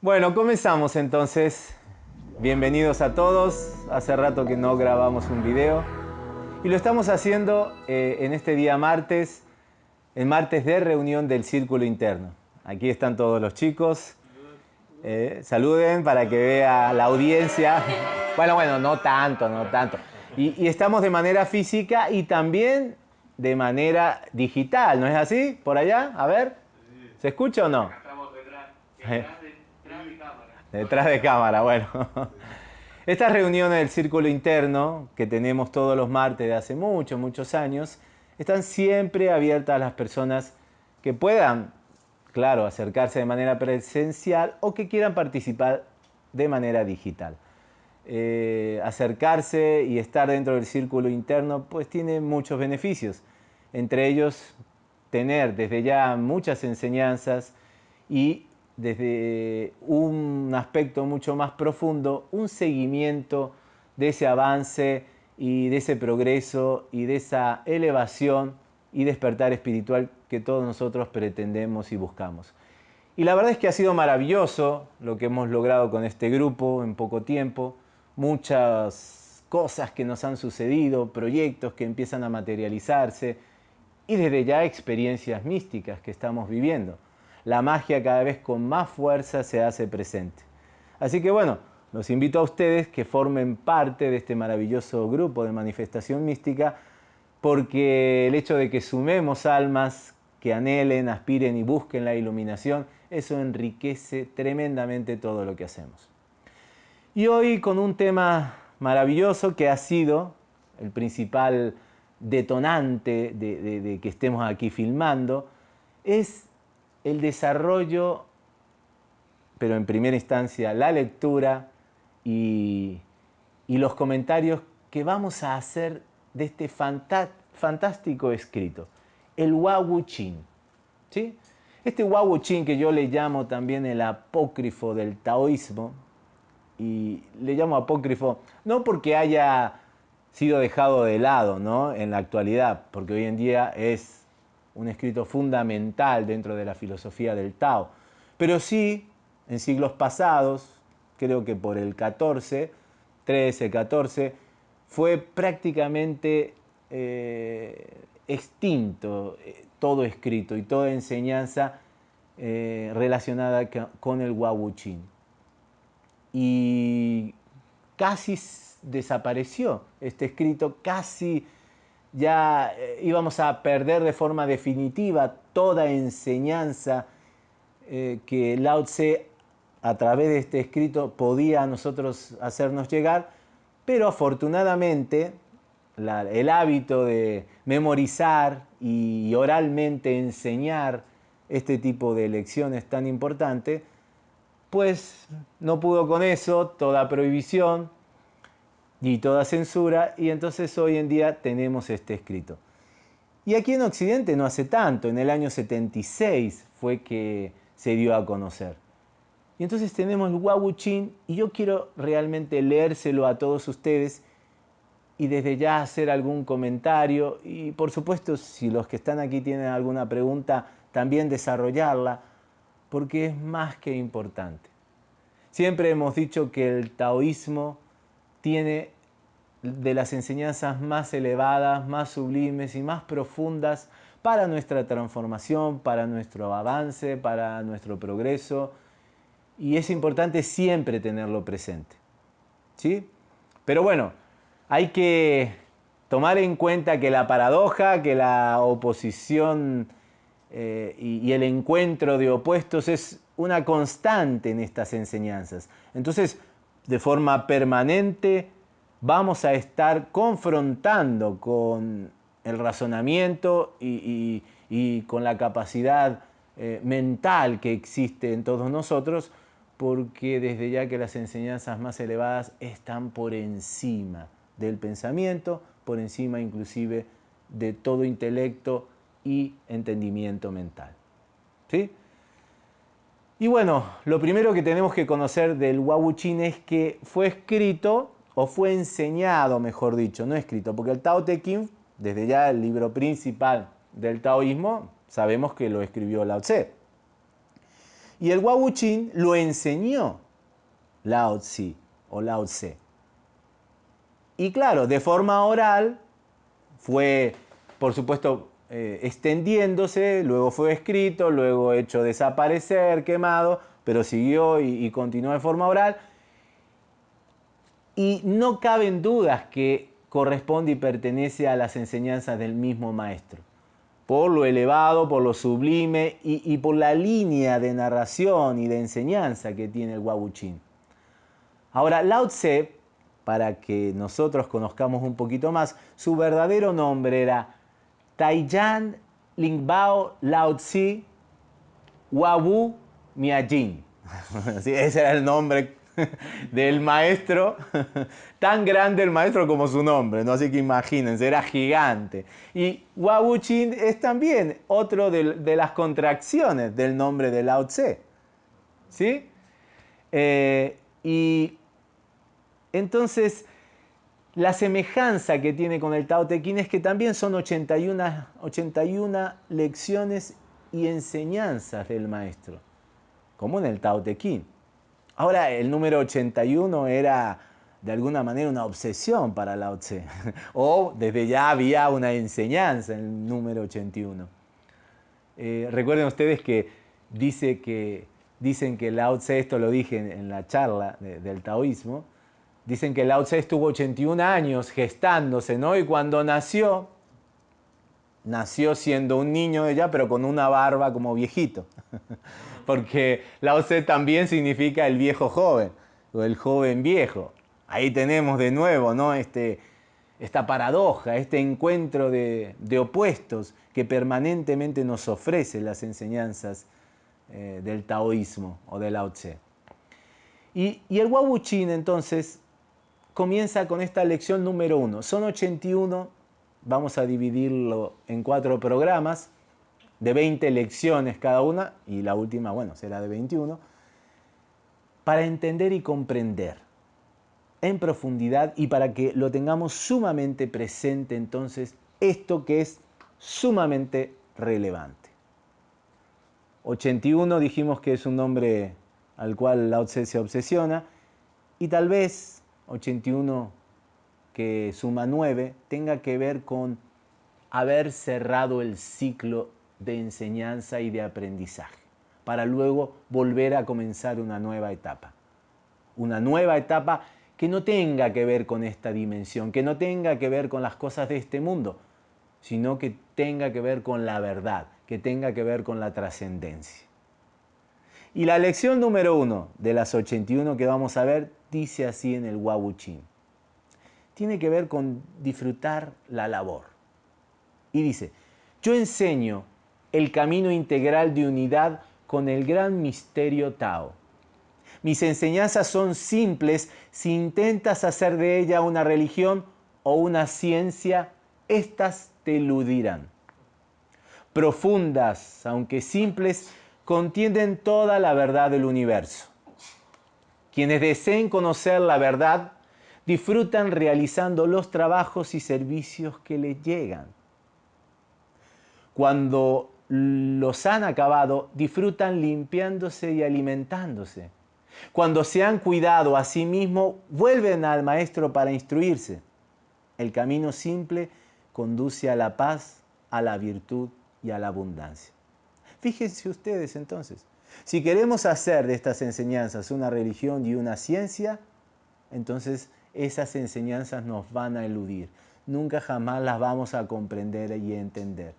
Bueno, comenzamos entonces. Bienvenidos a todos. Hace rato que no grabamos un video. Y lo estamos haciendo eh, en este día martes, el martes de reunión del Círculo Interno. Aquí están todos los chicos. Eh, saluden para que vea la audiencia. Bueno, bueno, no tanto, no tanto. Y, y, estamos de manera física y también de manera digital, ¿no es así? ¿Por allá? A ver. ¿Se escucha o no? Estamos detrás, detrás de, detrás de cámara. Detrás de cámara, bueno. Estas reuniones del círculo interno que tenemos todos los martes de hace muchos, muchos años, están siempre abiertas a las personas que puedan, claro, acercarse de manera presencial o que quieran participar de manera digital. Eh, acercarse y estar dentro del círculo interno pues tiene muchos beneficios, entre ellos tener desde ya muchas enseñanzas y desde un aspecto mucho más profundo, un seguimiento de ese avance y de ese progreso y de esa elevación y despertar espiritual que todos nosotros pretendemos y buscamos. Y la verdad es que ha sido maravilloso lo que hemos logrado con este grupo en poco tiempo, muchas cosas que nos han sucedido, proyectos que empiezan a materializarse y desde ya experiencias místicas que estamos viviendo la magia cada vez con más fuerza se hace presente. Así que bueno, los invito a ustedes que formen parte de este maravilloso grupo de manifestación mística porque el hecho de que sumemos almas que anhelen, aspiren y busquen la iluminación, eso enriquece tremendamente todo lo que hacemos. Y hoy con un tema maravilloso que ha sido el principal detonante de, que estemos aquí filmando, es el desarrollo, pero en primera instancia la lectura y, los comentarios que vamos a hacer de este fantástico escrito, el Wawu Chin. ¿sí? Este Wawu Chin que yo le llamo también el apócrifo del taoísmo, y le llamo apócrifo no porque haya sido dejado de lado ¿no? en la actualidad, porque hoy en día es un escrito fundamental dentro de la filosofía del Tao. Pero sí, en siglos pasados, creo que por el 14, 13, 14, fue prácticamente eh, extinto eh, todo escrito y toda enseñanza eh, relacionada con el Wawuchin. Y casi desapareció este escrito, casi ya eh, íbamos a perder de forma definitiva toda enseñanza que Lao Tse a través de este escrito podía a nosotros hacernos llegar, pero afortunadamente el hábito de memorizar y oralmente enseñar este tipo de lecciones tan importantes, pues no pudo con eso, toda prohibición, y toda censura, y entonces hoy en día tenemos este escrito. Y aquí en Occidente no hace tanto, en el año 76 fue que se dio a conocer. Y entonces tenemos el Wawuchin y yo quiero realmente leérselo a todos ustedes y desde ya hacer algún comentario y por supuesto si los que están aquí tienen alguna pregunta también desarrollarla porque es más que importante. Siempre hemos dicho que el taoísmo tiene de las enseñanzas más elevadas, más sublimes y más profundas para nuestra transformación, para nuestro avance, para nuestro progreso. Y es importante siempre tenerlo presente. ¿Sí? Pero bueno, hay que tomar en cuenta que la paradoja, que la oposición eh, y el encuentro de opuestos es una constante en estas enseñanzas. Entonces, de forma permanente vamos a estar confrontando con el razonamiento y, con la capacidad eh, mental que existe en todos nosotros, porque desde ya que las enseñanzas más elevadas están por encima del pensamiento, por encima inclusive de todo intelecto y entendimiento mental. ¿Sí? Y bueno, lo primero que tenemos que conocer del Wabuchin es que fue escrito, o fue enseñado, mejor dicho, no escrito, porque el Tao Te Ching, desde ya el libro principal del taoísmo, sabemos que lo escribió Lao Tse. Y el Wabuchin lo enseñó Lao Tse o Lao Tse. Y claro, de forma oral fue, por supuesto, eh, extendiéndose, luego fue escrito, luego hecho desaparecer, quemado, pero siguió y, continuó de forma oral. Y no caben dudas que corresponde y pertenece a las enseñanzas del mismo maestro, por lo elevado, por lo sublime y, por la línea de narración y de enseñanza que tiene el Wabuchin. Ahora, Lao Tse para que nosotros conozcamos un poquito más, su verdadero nombre era Taiyan Lingbao Lao Tzu Wabu Miajin. Ese era el nombre del maestro, tan grande el maestro como su nombre, ¿no? así que imagínense, era gigante. Y Wabu Chin es también otro de, de, las contracciones del nombre de Lao Tse. ¿Sí? Eh, y entonces, la semejanza que tiene con el Tao Te Ching es que también son 81, 81 lecciones y enseñanzas del maestro, como en el Tao Te Ching. Ahora, el número 81 era de alguna manera una obsesión para Lao Tse, o desde ya había una enseñanza en el número 81. Eh, recuerden ustedes que, dice que dicen que Lao Tse, esto lo dije en, la charla de, del taoísmo, Dicen que Lao Tse estuvo 81 años gestándose, ¿no? Y cuando nació, nació siendo un niño ella, pero con una barba como viejito. Porque Lao Tse también significa el viejo joven, o el joven viejo. Ahí tenemos de nuevo, ¿no? Este, esta paradoja, este encuentro de, opuestos que permanentemente nos ofrece las enseñanzas eh, del taoísmo o del Lao Tse. Y, y el Wabuchin entonces comienza con esta lección número uno. Son 81, vamos a dividirlo en cuatro programas de 20 lecciones cada una, y la última, bueno, será de 21, para entender y comprender en profundidad y para que lo tengamos sumamente presente entonces esto que es sumamente relevante. 81 dijimos que es un nombre al cual la Tse se obsesiona y tal vez 81 que suma 9 tenga que ver con haber cerrado el ciclo de enseñanza y de aprendizaje, para luego volver a comenzar una nueva etapa. Una nueva etapa que no tenga que ver con esta dimensión, que no tenga que ver con las cosas de este mundo, sino que tenga que ver con la verdad, que tenga que ver con la trascendencia. Y la lección número uno de las 81 que vamos a ver dice así en el Wabuchin. Tiene que ver con disfrutar la labor. Y dice, yo enseño el camino integral de unidad con el gran misterio Tao. Mis enseñanzas son simples si intentas hacer de ella una religión o una ciencia, éstas te eludirán. Profundas, aunque simples, contienen toda la verdad del universo. Quienes deseen conocer la verdad disfrutan realizando los trabajos y servicios que les llegan. Cuando los han acabado, disfrutan limpiándose y alimentándose. Cuando se han cuidado a sí mismos, vuelven al maestro para instruirse. El camino simple conduce a la paz, a la virtud y a la abundancia. Fíjense ustedes entonces, si queremos hacer de estas enseñanzas una religión y una ciencia, entonces esas enseñanzas nos van a eludir. Nunca jamás las vamos a comprender y entender.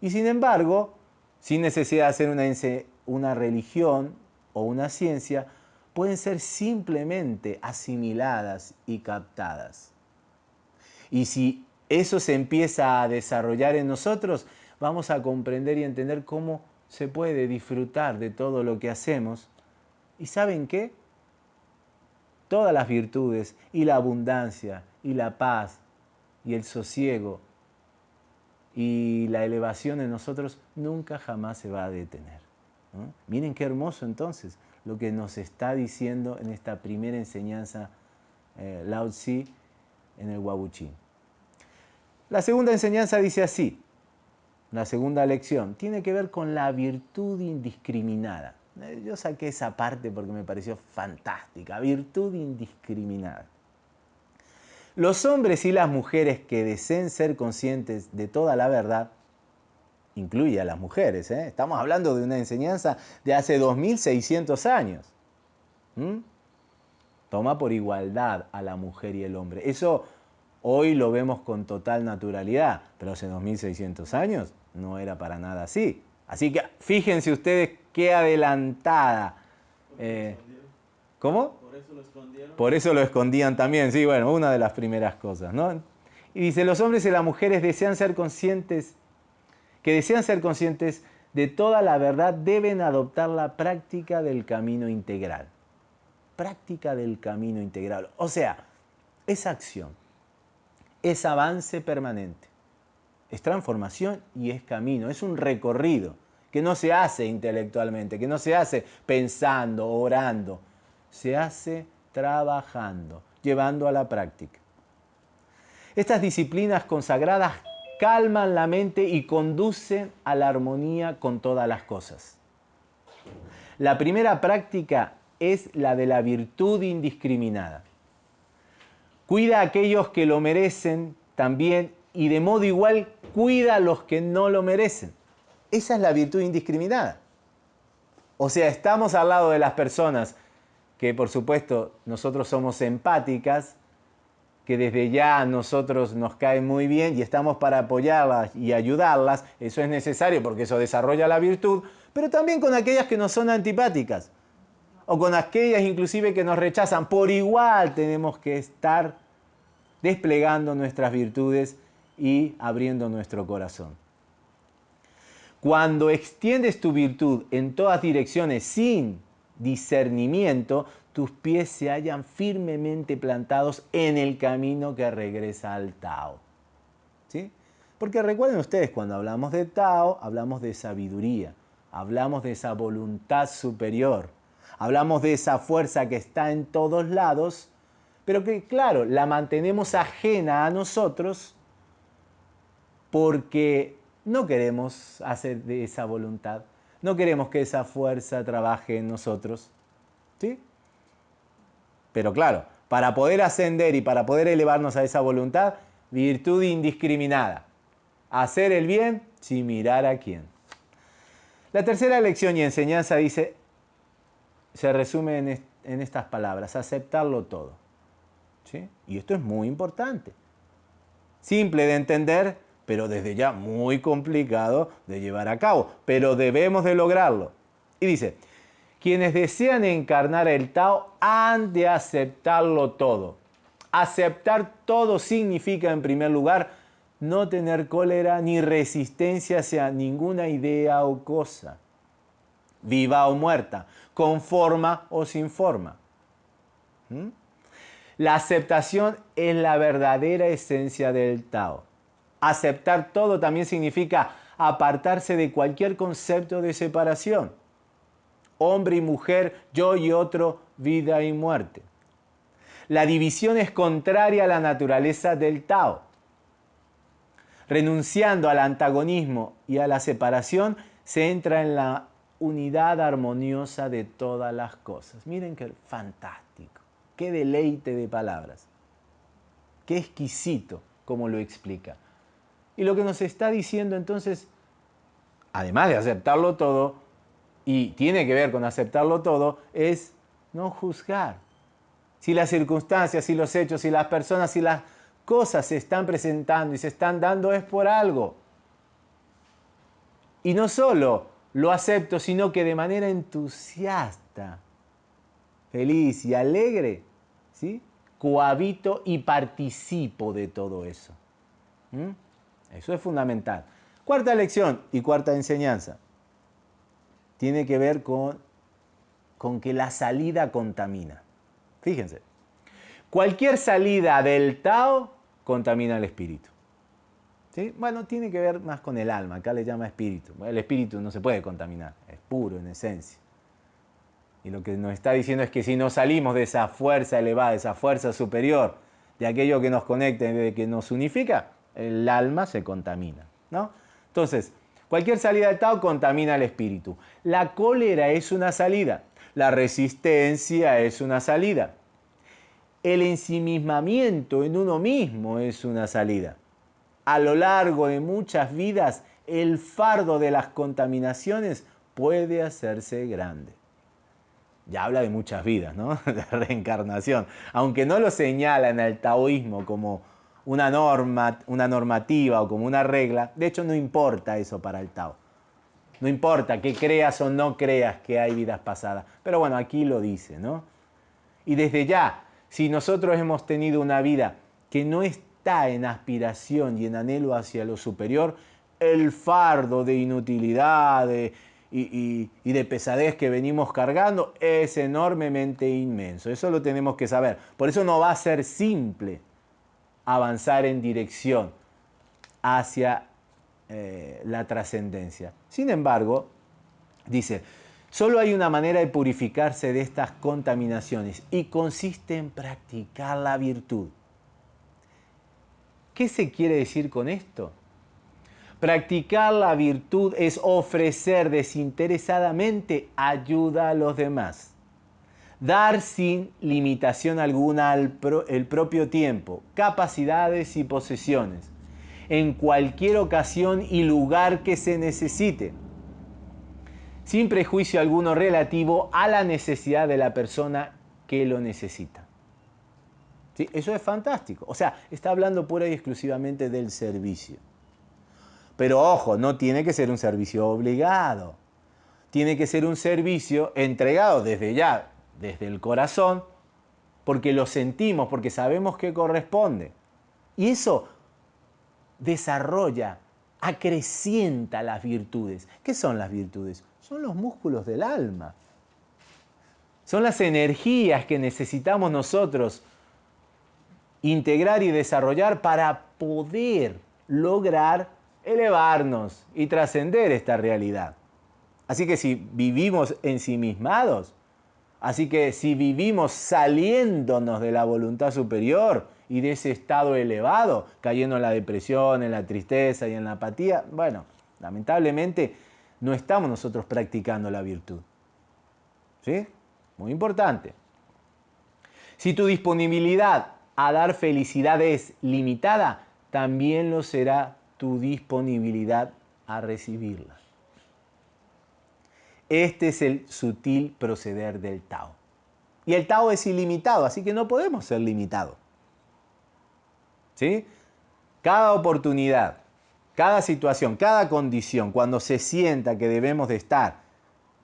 Y sin embargo, sin necesidad de hacer una, una religión o una ciencia, pueden ser simplemente asimiladas y captadas. Y si eso se empieza a desarrollar en nosotros, vamos a comprender y entender cómo se puede disfrutar de todo lo que hacemos. ¿Y saben qué? Todas las virtudes y la abundancia y la paz y el sosiego y la elevación en nosotros nunca jamás se va a detener. Miren qué hermoso entonces lo que nos está diciendo en esta primera enseñanza eh, Lao Tzu en el Wabuchín. La segunda enseñanza dice así, la segunda lección, tiene que ver con la virtud indiscriminada. Eh, yo saqué esa parte porque me pareció fantástica, virtud indiscriminada. Los hombres y las mujeres que deseen ser conscientes de toda la verdad, incluye a las mujeres, ¿eh? estamos hablando de una enseñanza de hace 2600 años. Toma por igualdad a la mujer y el hombre. Eso hoy lo vemos con total naturalidad, pero hace 2600 años no era para nada así. Así que fíjense ustedes qué adelantada. Eh, ¿Cómo? Por eso lo escondieron. Por eso lo escondían también, sí, bueno, una de las primeras cosas, ¿no? Y dice, los hombres y las mujeres desean ser conscientes, que desean ser conscientes de toda la verdad, deben adoptar la práctica del camino integral. Práctica del camino integral. O sea, es acción, es avance permanente es transformación y es camino, es un recorrido que no se hace intelectualmente, que no se hace pensando, orando, se hace trabajando, llevando a la práctica. Estas disciplinas consagradas calman la mente y conducen a la armonía con todas las cosas. La primera práctica es la de la virtud indiscriminada. Cuida a aquellos que lo merecen también y de modo igual cuida a los que no lo merecen. Esa es la virtud indiscriminada. O sea, estamos al lado de las personas que por supuesto nosotros somos empáticas, que desde ya a nosotros nos cae muy bien y estamos para apoyarlas y ayudarlas, eso es necesario porque eso desarrolla la virtud, pero también con aquellas que nos son antipáticas o con aquellas inclusive que nos rechazan, por igual tenemos que estar desplegando nuestras virtudes y abriendo nuestro corazón. Cuando extiendes tu virtud en todas direcciones sin discernimiento, tus pies se hallan firmemente plantados en el camino que regresa al Tao. ¿Sí? Porque recuerden ustedes, cuando hablamos de Tao, hablamos de sabiduría, hablamos de esa voluntad superior, hablamos de esa fuerza que está en todos lados, pero que claro, la mantenemos ajena a nosotros porque no queremos hacer de esa voluntad, no queremos que esa fuerza trabaje en nosotros. ¿Sí? Pero claro, para poder ascender y para poder elevarnos a esa voluntad, virtud indiscriminada. Hacer el bien sin mirar a quién. La tercera lección y enseñanza dice, se resume en, en estas palabras, aceptarlo todo. ¿Sí? Y esto es muy importante. Simple de entender, pero desde ya muy complicado de llevar a cabo, pero debemos de lograrlo. Y dice, quienes desean encarnar el Tao han de aceptarlo todo. Aceptar todo significa, en primer lugar, no tener cólera ni resistencia hacia ninguna idea o cosa, viva o muerta, con forma o sin forma. ¿Mm? La aceptación es la verdadera esencia del Tao. Aceptar todo también significa apartarse de cualquier concepto de separación. Hombre y mujer, yo y otro, vida y muerte. La división es contraria a la naturaleza del Tao. Renunciando al antagonismo y a la separación, se entra en la unidad armoniosa de todas las cosas. Miren qué fantástico, qué deleite de palabras, qué exquisito como lo explica. Y lo que nos está diciendo entonces, además de aceptarlo todo, y tiene que ver con aceptarlo todo, es no juzgar. Si las circunstancias, si los hechos, si las personas, si las cosas se están presentando y se están dando es por algo. Y no solo lo acepto, sino que de manera entusiasta, feliz y alegre, ¿sí? cohabito y participo de todo eso. ¿Mm? Eso es fundamental. Cuarta lección y cuarta enseñanza. Tiene que ver con, con que la salida contamina. Fíjense, cualquier salida del Tao contamina el espíritu. ¿Sí? Bueno, tiene que ver más con el alma, acá le llama espíritu. El espíritu no se puede contaminar, es puro en esencia. Y lo que nos está diciendo es que si no salimos de esa fuerza elevada, de esa fuerza superior, de aquello que nos conecta, de que nos unifica, el alma se contamina. ¿no? Entonces, cualquier salida del Tao contamina el espíritu. La cólera es una salida, la resistencia es una salida, el ensimismamiento en uno mismo es una salida. A lo largo de muchas vidas, el fardo de las contaminaciones puede hacerse grande ya habla de muchas vidas, ¿no? De reencarnación. Aunque no lo señala en el taoísmo como una norma, una normativa o como una regla, de hecho no importa eso para el Tao. No importa que creas o no creas que hay vidas pasadas. Pero bueno, aquí lo dice, ¿no? Y desde ya, si nosotros hemos tenido una vida que no está en aspiración y en anhelo hacia lo superior, el fardo de inutilidad, de, y, de pesadez que venimos cargando es enormemente inmenso. Eso lo tenemos que saber. Por eso no va a ser simple avanzar en dirección hacia eh, la trascendencia. Sin embargo, dice, solo hay una manera de purificarse de estas contaminaciones y consiste en practicar la virtud. ¿Qué se quiere decir con esto? Practicar la virtud es ofrecer desinteresadamente ayuda a los demás. Dar sin limitación alguna el propio tiempo, capacidades y posesiones, en cualquier ocasión y lugar que se necesite, sin prejuicio alguno relativo a la necesidad de la persona que lo necesita. ¿Sí? Eso es fantástico. O sea, está hablando pura y exclusivamente del servicio. Pero ojo, no tiene que ser un servicio obligado. Tiene que ser un servicio entregado desde ya, desde el corazón, porque lo sentimos, porque sabemos que corresponde. Y eso desarrolla, acrecienta las virtudes. ¿Qué son las virtudes? Son los músculos del alma. Son las energías que necesitamos nosotros integrar y desarrollar para poder lograr elevarnos y trascender esta realidad. Así que si vivimos ensimismados, así que si vivimos saliéndonos de la voluntad superior y de ese estado elevado, cayendo en la depresión, en la tristeza y en la apatía, bueno, lamentablemente no estamos nosotros practicando la virtud. ¿Sí? Muy importante. Si tu disponibilidad a dar felicidad es limitada, también lo será tu disponibilidad a recibirla. Este es el sutil proceder del Tao. Y el Tao es ilimitado, así que no podemos ser limitados. ¿Sí? Cada oportunidad, cada situación, cada condición, cuando se sienta que debemos de estar,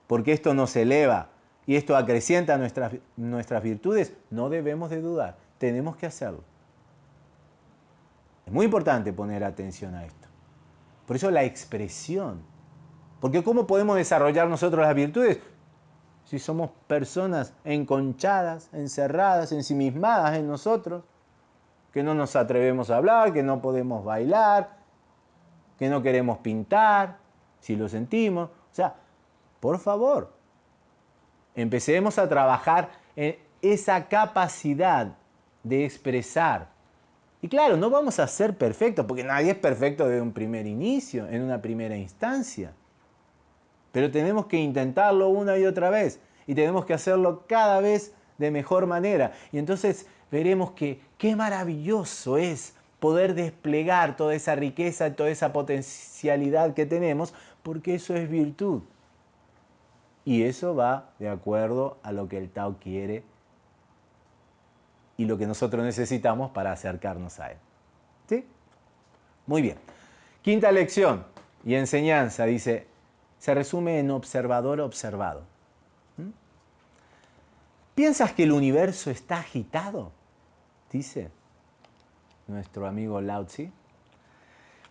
porque esto nos eleva y esto acrecienta nuestras, nuestras virtudes, no debemos de dudar, tenemos que hacerlo. Es muy importante poner atención a esto. Por eso la expresión. Porque ¿cómo podemos desarrollar nosotros las virtudes? Si somos personas enconchadas, encerradas, ensimismadas en nosotros, que no nos atrevemos a hablar, que no podemos bailar, que no queremos pintar, si lo sentimos. O sea, por favor, empecemos a trabajar en esa capacidad de expresar y claro, no vamos a ser perfectos, porque nadie es perfecto desde un primer inicio, en una primera instancia. Pero tenemos que intentarlo una y otra vez y tenemos que hacerlo cada vez de mejor manera. Y entonces veremos que qué maravilloso es poder desplegar toda esa riqueza, toda esa potencialidad que tenemos, porque eso es virtud. Y eso va de acuerdo a lo que el Tao quiere y lo que nosotros necesitamos para acercarnos a Él. ¿Sí? Muy bien. Quinta lección y enseñanza, dice, se resume en observador observado. ¿Mm? ¿Piensas que el universo está agitado? Dice nuestro amigo Lao Tzu.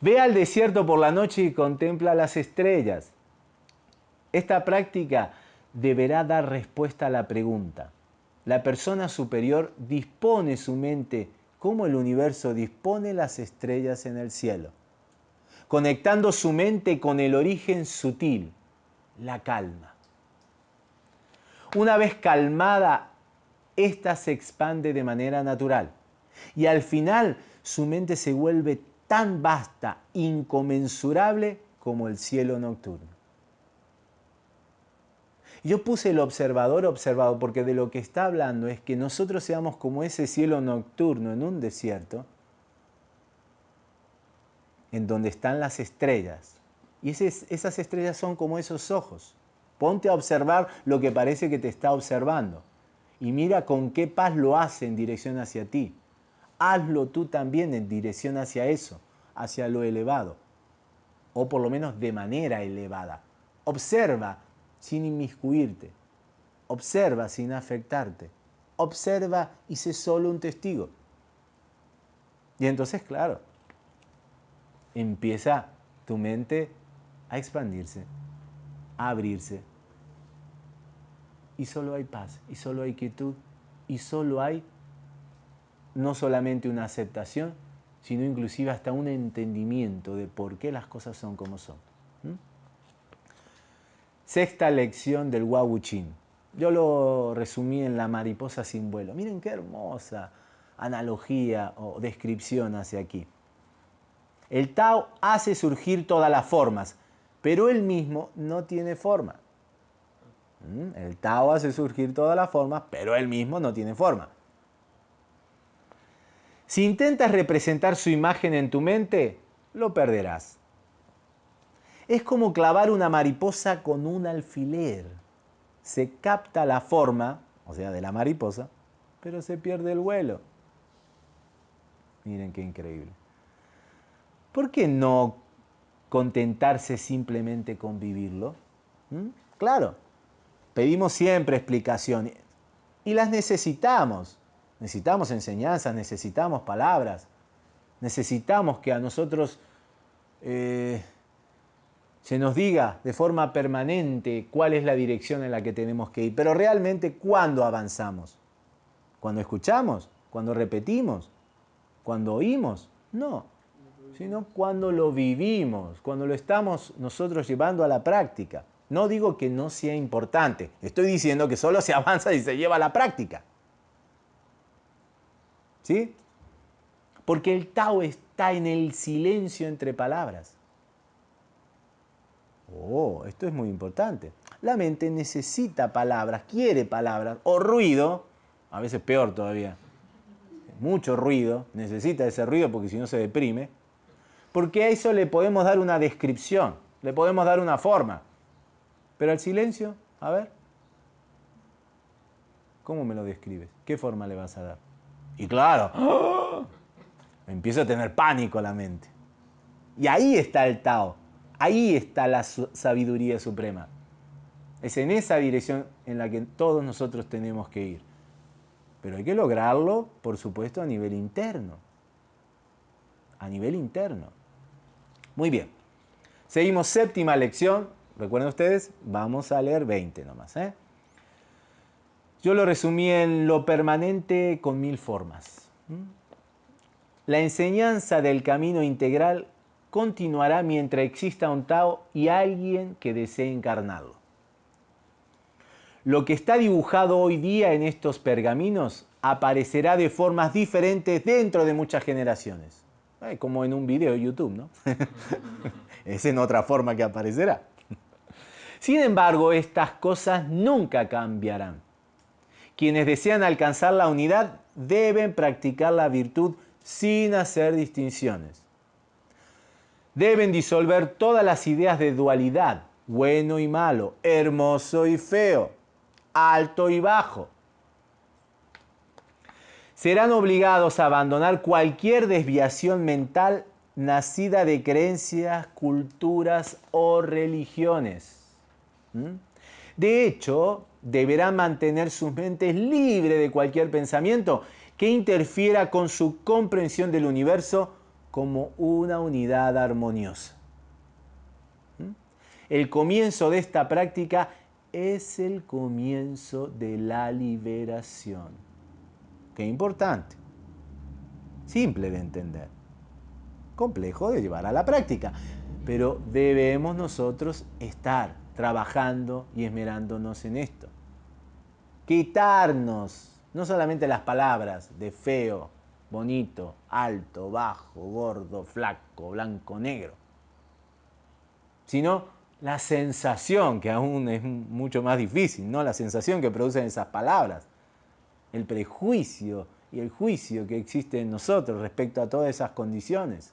Ve al desierto por la noche y contempla las estrellas. Esta práctica deberá dar respuesta a la pregunta, la persona superior dispone su mente como el universo dispone las estrellas en el cielo. Conectando su mente con el origen sutil, la calma. Una vez calmada, ésta se expande de manera natural y al final su mente se vuelve tan vasta, inconmensurable como el cielo nocturno. Yo puse el observador observado porque de lo que está hablando es que nosotros seamos como ese cielo nocturno en un desierto, en donde están las estrellas. Y esas estrellas son como esos ojos. Ponte a observar lo que parece que te está observando. Y mira con qué paz lo hace en dirección hacia ti. Hazlo tú también en dirección hacia eso, hacia lo elevado. O por lo menos de manera elevada. Observa sin inmiscuirte. Observa sin afectarte. Observa y sé solo un testigo. Y entonces, claro, empieza tu mente a expandirse, a abrirse. Y solo hay paz, y solo hay quietud, y solo hay no solamente una aceptación, sino inclusive hasta un entendimiento de por qué las cosas son como son. Sexta lección del Wawuchin. Yo lo resumí en la mariposa sin vuelo. Miren qué hermosa analogía o descripción hace aquí. El Tao hace surgir todas las formas, pero él mismo no tiene forma. ¿Mm? El Tao hace surgir todas las formas, pero él mismo no tiene forma. Si intentas representar su imagen en tu mente, lo perderás. Es como clavar una mariposa con un alfiler. Se capta la forma, o sea, de la mariposa, pero se pierde el vuelo. Miren qué increíble. ¿Por qué no contentarse simplemente con vivirlo? ¿Mm? Claro, pedimos siempre explicaciones y las necesitamos. Necesitamos enseñanzas, necesitamos palabras, necesitamos que a nosotros eh, se nos diga de forma permanente cuál es la dirección en la que tenemos que ir. Pero realmente, ¿cuándo avanzamos? ¿Cuando escuchamos? ¿Cuando repetimos? ¿Cuando oímos? No, sino cuando lo vivimos, cuando lo estamos nosotros llevando a la práctica. No digo que no sea importante, estoy diciendo que solo se avanza y se lleva a la práctica. ¿Sí? Porque el Tao está en el silencio entre palabras. Oh, esto es muy importante. La mente necesita palabras, quiere palabras, o ruido, a veces peor todavía. Mucho ruido, necesita ese ruido porque si no se deprime. Porque a eso le podemos dar una descripción, le podemos dar una forma. Pero al silencio, a ver, ¿cómo me lo describes? ¿Qué forma le vas a dar? Y claro, ¡oh! empieza a tener pánico la mente. Y ahí está el Tao. Ahí está la sabiduría suprema. Es en esa dirección en la que todos nosotros tenemos que ir. Pero hay que lograrlo, por supuesto, a nivel interno. A nivel interno. Muy bien. Seguimos séptima lección. Recuerden ustedes, vamos a leer 20 nomás. ¿eh? Yo lo resumí en lo permanente con mil formas. La enseñanza del camino integral continuará mientras exista un Tao y alguien que desee encarnarlo. Lo que está dibujado hoy día en estos pergaminos aparecerá de formas diferentes dentro de muchas generaciones. Como en un video de YouTube, ¿no? es en otra forma que aparecerá. Sin embargo, estas cosas nunca cambiarán. Quienes desean alcanzar la unidad deben practicar la virtud sin hacer distinciones deben disolver todas las ideas de dualidad, bueno y malo, hermoso y feo, alto y bajo. Serán obligados a abandonar cualquier desviación mental nacida de creencias, culturas o religiones. De hecho, deberán mantener sus mentes libres de cualquier pensamiento que interfiera con su comprensión del universo como una unidad armoniosa. El comienzo de esta práctica es el comienzo de la liberación. Qué importante. Simple de entender. complejo de llevar a la práctica. Pero debemos nosotros estar trabajando y esmerándonos en esto. Quitarnos no solamente las palabras de feo, bonito, alto, bajo, gordo, flaco, blanco, negro, sino la sensación, que aún es mucho más difícil, ¿no? La sensación que producen esas palabras, el prejuicio y el juicio que existe en nosotros respecto a todas esas condiciones.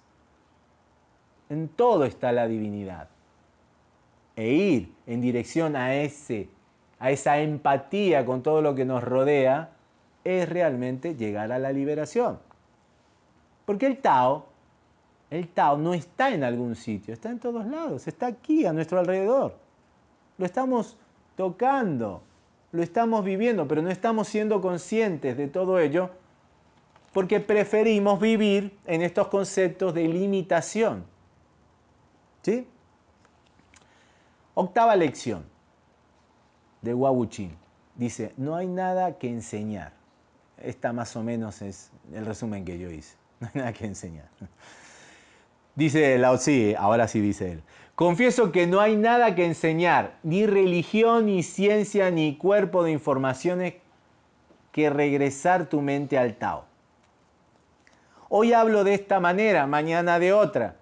En todo está la divinidad. E ir en dirección a, ese, a esa empatía con todo lo que nos rodea es realmente llegar a la liberación. Porque el Tao, el Tao no está en algún sitio, está en todos lados, está aquí a nuestro alrededor. Lo estamos tocando, lo estamos viviendo, pero no estamos siendo conscientes de todo ello porque preferimos vivir en estos conceptos de limitación. ¿Sí? Octava lección de Wabuchin. Dice, no hay nada que enseñar. Esta más o menos es el resumen que yo hice. No hay nada que enseñar. Dice Lao ahora sí dice él. Confieso que no hay nada que enseñar, ni religión, ni ciencia, ni cuerpo de informaciones que regresar tu mente al Tao. Hoy hablo de esta manera, mañana de otra,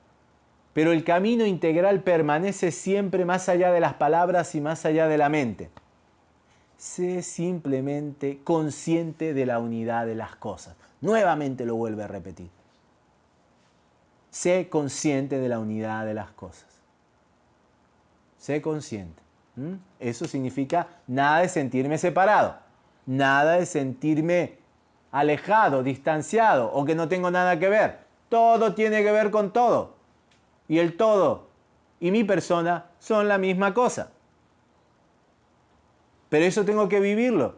pero el camino integral permanece siempre más allá de las palabras y más allá de la mente. Sé simplemente consciente de la unidad de las cosas. Nuevamente lo vuelve a repetir. Sé consciente de la unidad de las cosas. Sé consciente. Eso significa nada de sentirme separado, nada de sentirme alejado, distanciado o que no tengo nada que ver. Todo tiene que ver con todo. Y el todo y mi persona son la misma cosa. Pero eso tengo que vivirlo.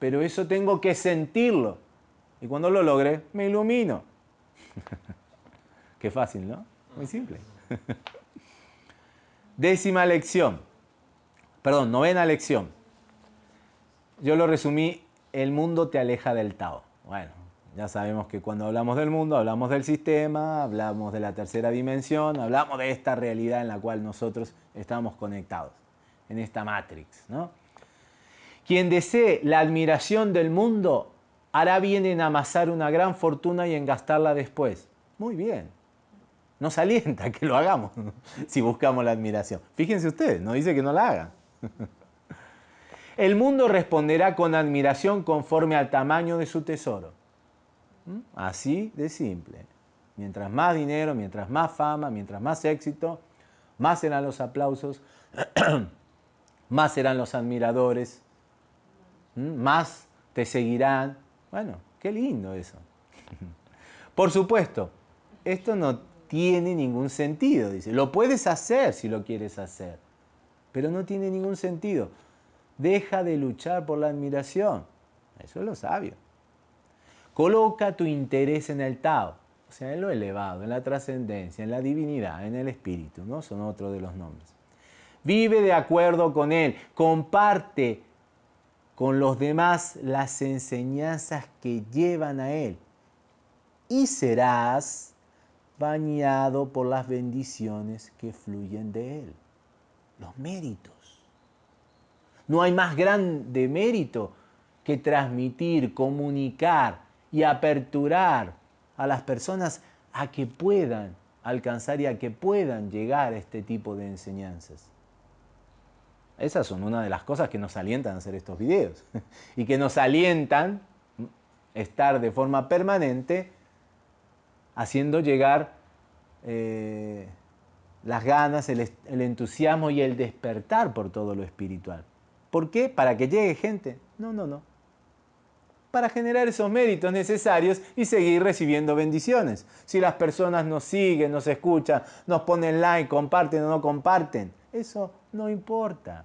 Pero eso tengo que sentirlo. Y cuando lo logre, me ilumino. Qué fácil, ¿no? Muy simple. Décima lección. Perdón, novena lección. Yo lo resumí, el mundo te aleja del Tao. Bueno, ya sabemos que cuando hablamos del mundo, hablamos del sistema, hablamos de la tercera dimensión, hablamos de esta realidad en la cual nosotros estamos conectados, en esta matrix. ¿no? Quien desee la admiración del mundo hará bien en amasar una gran fortuna y en gastarla después. Muy bien. Nos alienta que lo hagamos si buscamos la admiración. Fíjense ustedes, no dice que no la hagan. El mundo responderá con admiración conforme al tamaño de su tesoro. ¿Mm? Así de simple. Mientras más dinero, mientras más fama, mientras más éxito, más serán los aplausos, más serán los admiradores, ¿Mm? más te seguirán. Bueno, qué lindo eso. Por supuesto, esto no tiene ningún sentido, dice. Lo puedes hacer si lo quieres hacer, pero no tiene ningún sentido. Deja de luchar por la admiración. Eso es lo sabio. Coloca tu interés en el Tao, o sea, en lo elevado, en la trascendencia, en la divinidad, en el espíritu, ¿no? Son otros de los nombres. Vive de acuerdo con él, comparte con los demás las enseñanzas que llevan a él y serás bañado por las bendiciones que fluyen de él, los méritos. No hay más grande mérito que transmitir, comunicar y aperturar a las personas a que puedan alcanzar y a que puedan llegar a este tipo de enseñanzas. Esas son una de las cosas que nos alientan a hacer estos videos y que nos alientan estar de forma permanente haciendo llegar eh, las ganas, el entusiasmo y el despertar por todo lo espiritual. ¿Por qué? ¿Para que llegue gente? No, no, no. Para generar esos méritos necesarios y seguir recibiendo bendiciones. Si las personas nos siguen, nos escuchan, nos ponen like, comparten o no comparten, eso no importa.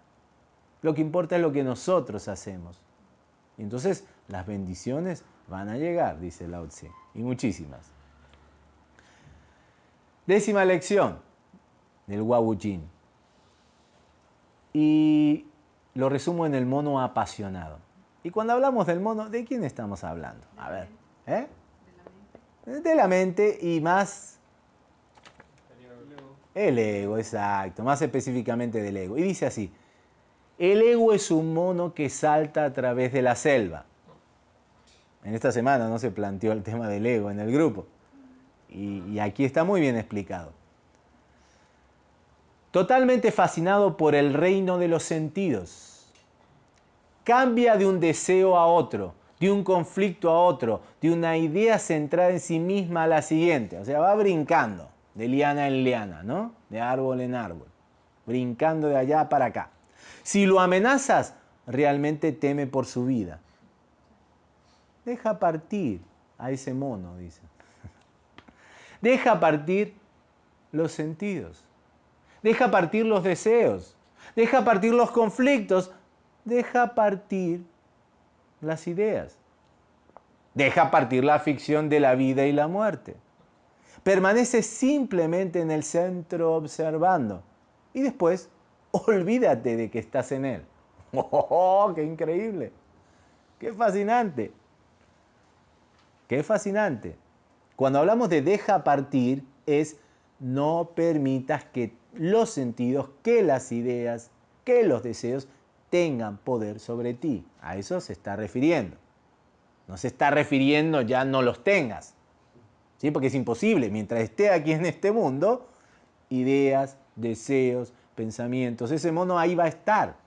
Lo que importa es lo que nosotros hacemos. Y entonces las bendiciones van a llegar, dice Lao Tse, y muchísimas. Décima lección del Wu Jin. Y lo resumo en el mono apasionado. Y cuando hablamos del mono, ¿de quién estamos hablando? A ver, ¿eh? De la mente y más El ego, exacto, más específicamente del ego. Y dice así, el ego es un mono que salta a través de la selva. En esta semana no se planteó el tema del ego en el grupo. Y, aquí está muy bien explicado. Totalmente fascinado por el reino de los sentidos. Cambia de un deseo a otro, de un conflicto a otro, de una idea centrada en sí misma a la siguiente. O sea, va brincando de liana en liana, ¿no? De árbol en árbol. Brincando de allá para acá. Si lo amenazas, realmente teme por su vida. Deja partir a ese mono, dice. Deja partir los sentidos. Deja partir los deseos. Deja partir los conflictos. Deja partir las ideas. Deja partir la ficción de la vida y la muerte. Permanece simplemente en el centro observando. Y después, olvídate de que estás en él. ¡Oh, qué increíble! ¡Qué fascinante! ¡Qué fascinante! Cuando hablamos de deja partir es no permitas que los sentidos, que las ideas, que los deseos tengan poder sobre ti. A eso se está refiriendo. No se está refiriendo ya no los tengas. ¿Sí? Porque es imposible. Mientras esté aquí en este mundo, ideas, deseos, pensamientos, ese mono ahí va a estar.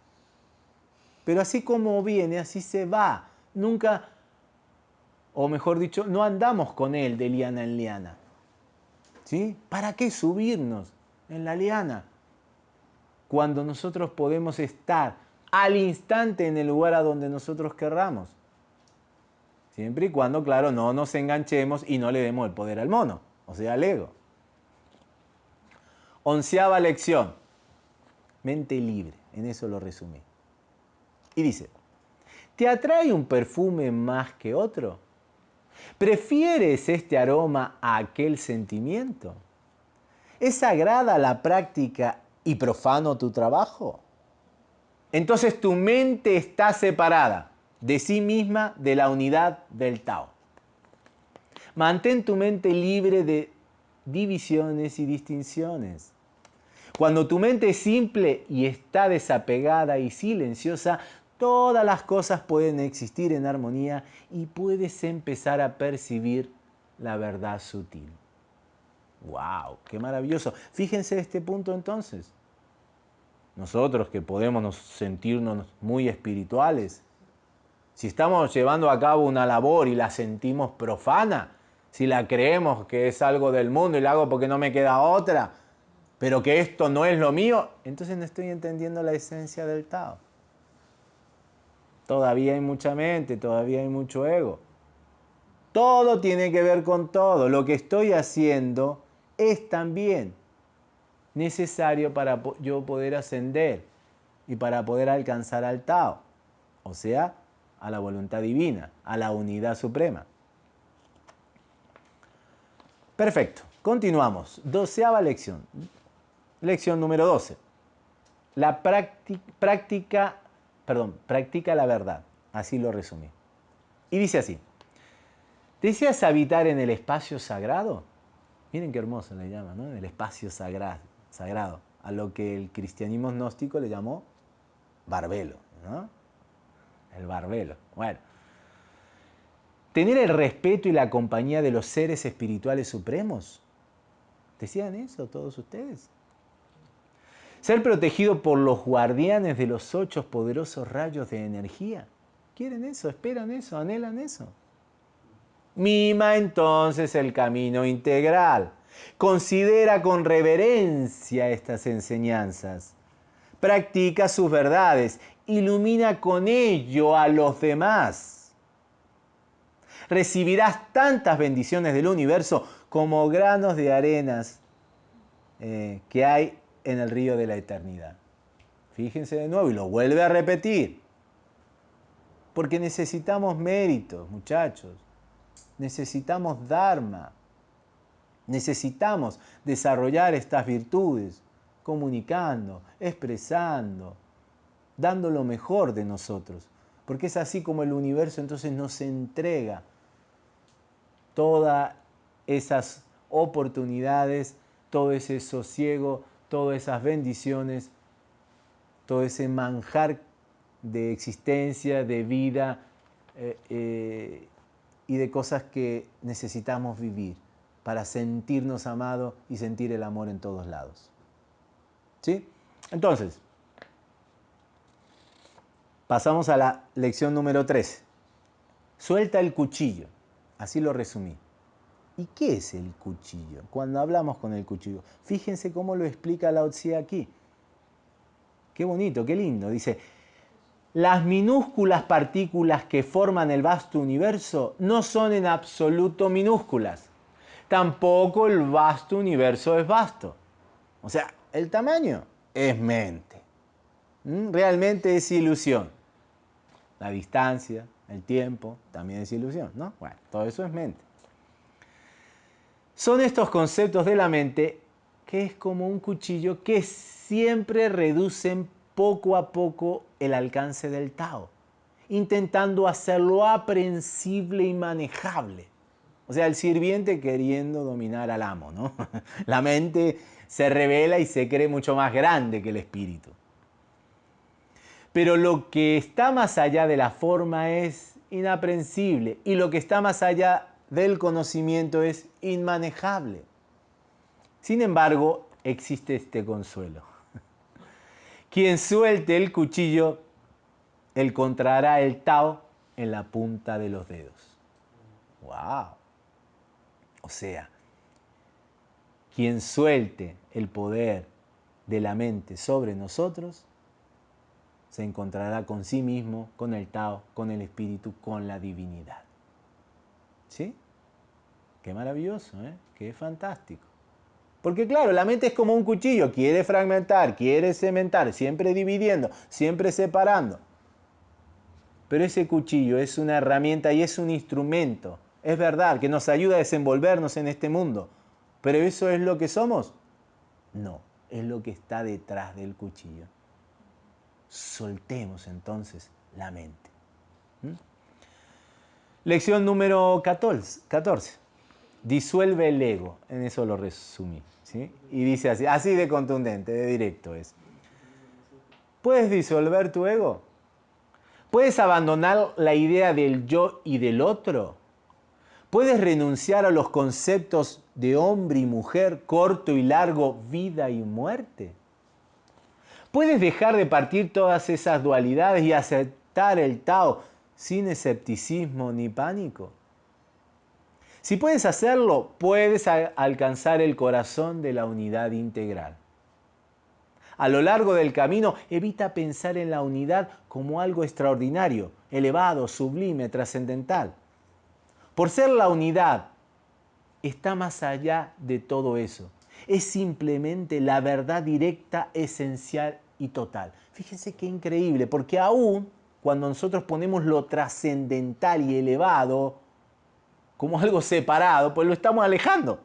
Pero así como viene, así se va. Nunca, o mejor dicho, no andamos con él de liana en liana. ¿Sí? ¿Para qué subirnos en la liana? Cuando nosotros podemos estar al instante en el lugar a donde nosotros querramos. Siempre y cuando, claro, no nos enganchemos y no le demos el poder al mono, o sea, al ego. Onceava lección. Mente libre, en eso lo resumí. Y dice, ¿te atrae un perfume más que otro? ¿Prefieres este aroma a aquel sentimiento? ¿Es sagrada la práctica y profano tu trabajo? Entonces tu mente está separada de sí misma de la unidad del Tao. Mantén tu mente libre de divisiones y distinciones. Cuando tu mente es simple y está desapegada y silenciosa, todas las cosas pueden existir en armonía y puedes empezar a percibir la verdad sutil. ¡Wow! ¡Qué maravilloso! Fíjense este punto entonces. Nosotros que podemos sentirnos muy espirituales, si estamos llevando a cabo una labor y la sentimos profana, si la creemos que es algo del mundo y la hago porque no me queda otra, pero que esto no es lo mío, entonces no estoy entendiendo la esencia del Tao. Todavía hay mucha mente, todavía hay mucho ego. Todo tiene que ver con todo. Lo que estoy haciendo es también necesario para yo poder ascender y para poder alcanzar al Tao, o sea, a la voluntad divina, a la unidad suprema. Perfecto, continuamos. Doceava lección. Lección número 12. La práctica perdón, practica la verdad. Así lo resumí. Y dice así, ¿deseas habitar en el espacio sagrado? Miren qué hermoso le llama, ¿no? El espacio sagrado, sagrado, a lo que el cristianismo gnóstico le llamó barbelo, ¿no? El barbelo. Bueno. Tener el respeto y la compañía de los seres espirituales supremos. ¿Decían eso todos ustedes? Ser protegido por los guardianes de los ocho poderosos rayos de energía. ¿Quieren eso? ¿Esperan eso? ¿Anhelan eso? Mima entonces el camino integral. Considera con reverencia estas enseñanzas. Practica sus verdades. Ilumina con ello a los demás. Recibirás tantas bendiciones del universo como granos de arenas eh, que hay en el río de la eternidad. Fíjense de nuevo y lo vuelve a repetir. Porque necesitamos méritos, muchachos. Necesitamos Dharma. Necesitamos desarrollar estas virtudes, comunicando, expresando, dando lo mejor de nosotros. Porque es así como el universo entonces nos entrega todas esas oportunidades todo ese sosiego, todas esas bendiciones, todo ese manjar de existencia, de vida eh, eh, y de cosas que necesitamos vivir para sentirnos amados y sentir el amor en todos lados. ¿Sí? Entonces, pasamos a la lección número 3. Suelta el cuchillo. Así lo resumí. ¿Y qué es el cuchillo? Cuando hablamos con el cuchillo, fíjense cómo lo explica Lao Tse aquí. Qué bonito, qué lindo. Dice, las minúsculas partículas que forman el vasto universo no son en absoluto minúsculas. Tampoco el vasto universo es vasto. O sea, el tamaño es mente. ¿Mm? Realmente es ilusión. La distancia, el tiempo, también es ilusión, ¿no? Bueno, todo eso es mente. Son estos conceptos de la mente que es como un cuchillo que siempre reducen poco a poco el alcance del Tao, intentando hacerlo aprehensible y manejable. O sea, el sirviente queriendo dominar al amo, ¿no? La mente se revela y se cree mucho más grande que el espíritu. Pero lo que está más allá de la forma es inaprensible y lo que está más allá del conocimiento es inmanejable. Sin embargo, existe este consuelo. Quien suelte el cuchillo, encontrará el Tao en la punta de los dedos. ¡Wow! O sea, quien suelte el poder de la mente sobre nosotros, se encontrará con sí mismo, con el Tao, con el Espíritu, con la divinidad. ¿Sí? Qué maravilloso, ¿eh? Qué fantástico. Porque claro, la mente es como un cuchillo, quiere fragmentar, quiere cementar, siempre dividiendo, siempre separando. Pero ese cuchillo es una herramienta y es un instrumento, es verdad, que nos ayuda a desenvolvernos en este mundo. Pero ¿eso es lo que somos? No, es lo que está detrás del cuchillo. Soltemos entonces la mente. Lección número 14. 14 disuelve el ego. En eso lo resumí. ¿sí? Y dice así, así de contundente, de directo es. ¿Puedes disolver tu ego? ¿Puedes abandonar la idea del yo y del otro? ¿Puedes renunciar a los conceptos de hombre y mujer, corto y largo, vida y muerte? ¿Puedes dejar de partir todas esas dualidades y aceptar el Tao sin escepticismo ni pánico? Si puedes hacerlo, puedes alcanzar el corazón de la unidad integral. A lo largo del camino, evita pensar en la unidad como algo extraordinario, elevado, sublime, trascendental. Por ser la unidad, está más allá de todo eso. Es simplemente la verdad directa, esencial y total. Fíjense qué increíble, porque aún cuando nosotros ponemos lo trascendental y elevado, como algo separado, pues lo estamos alejando.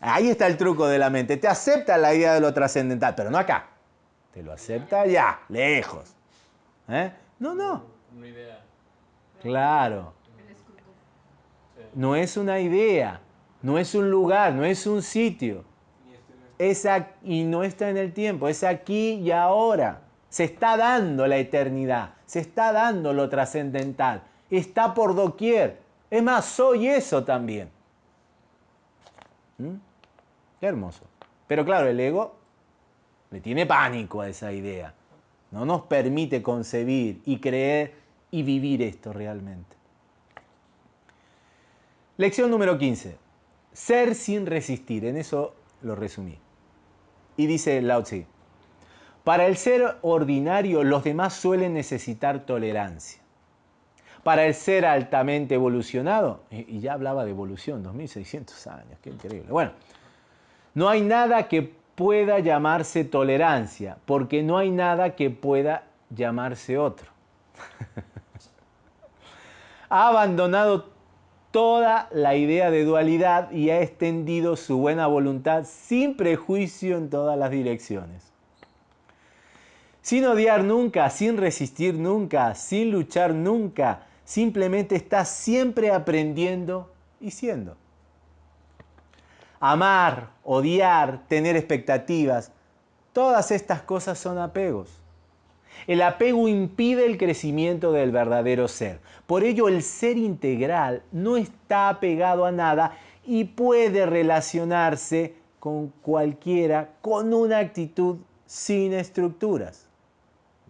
Ahí está el truco de la mente. Te acepta la idea de lo trascendental, pero no acá. Te lo acepta allá, lejos. ¿Eh? No, no. Una idea. Claro. No es una idea, no es un lugar, no es un sitio. Es y no está en el tiempo, es aquí y ahora. Se está dando la eternidad, se está dando lo trascendental. Está por doquier. Es más, soy eso también. ¿Mm? Qué hermoso. Pero claro, el ego le tiene pánico a esa idea. No nos permite concebir y creer y vivir esto realmente. Lección número 15. Ser sin resistir. En eso lo resumí. Y dice Lao Tzu. Para el ser ordinario, los demás suelen necesitar tolerancia para el ser altamente evolucionado, y ya hablaba de evolución, 2600 años, qué increíble. Bueno, no hay nada que pueda llamarse tolerancia, porque no hay nada que pueda llamarse otro. ha abandonado toda la idea de dualidad y ha extendido su buena voluntad sin prejuicio en todas las direcciones. Sin odiar nunca, sin resistir nunca, sin luchar nunca, simplemente está siempre aprendiendo y siendo. Amar, odiar, tener expectativas, todas estas cosas son apegos. El apego impide el crecimiento del verdadero ser. Por ello el ser integral no está apegado a nada y puede relacionarse con cualquiera con una actitud sin estructuras.